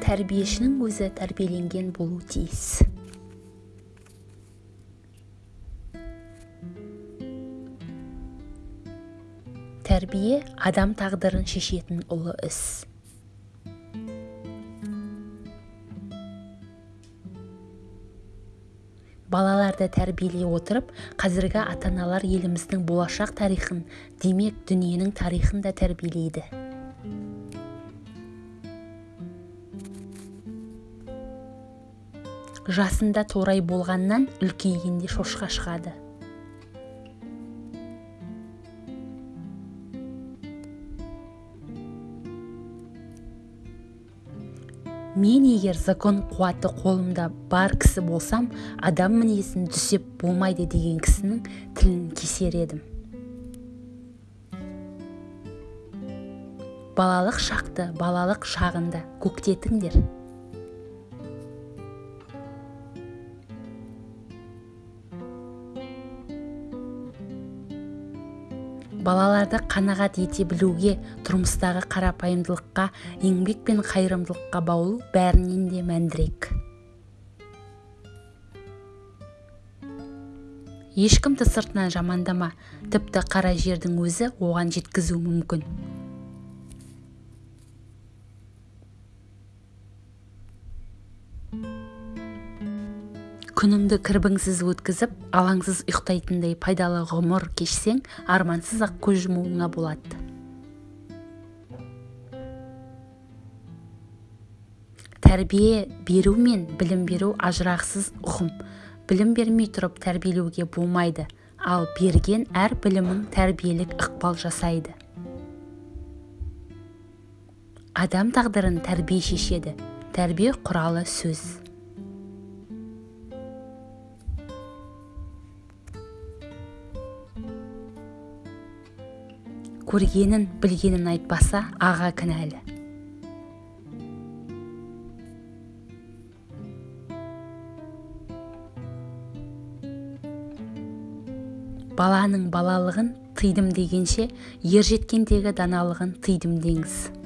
тәрбиешінің өзі тәрбиеленген болуы тиіс. Тәрбие адам тағдырын шешетін ұлы іс. Балаларды тәрбиелей отырып қазіргі ата-аналар еліміздің болашақ тарихын демек дүниенің тарихын да тәрбиелейді. Жасында торай болғаннан үлкейгенде шошқа шығады. Мен егер закон қуаты қолымда бар кісі болсам адам мінезін түзеп болмайды деген кісінің тілін кесер едім балалық шақты балалық шағында көктетіңдер балаларды қанағат ете білуге тұрмыстағы қарапайымдылыққа еңбек пен қайырымдылыққа баулу бәрінен де мәндірек. Ешкімді сыртынан жамандама тіпті қара жердің өзі оған жеткізуі мүмкін. Күніңді кірбіңсіз өткізіп алаңсыз ұйықтайтындай пайдалы ғұмыр кешсең армансыз ақ көз жұмуыңа болады. Тәрбие беру мен білім беру ажырағысыз ұғым. Білім бермей тұрып тәрбиелеуге болмайды ал берген әр білімің тәрбиелік ықпал жасайды. Адам тағдырын тәрбие шешеді. Тәрбие құралы сөз. Көргенін білгенін айтпаса аға кінәлі. Баланың балалығын тыйдым дегенше ер жеткендегі даналығын тыйдым деңіз.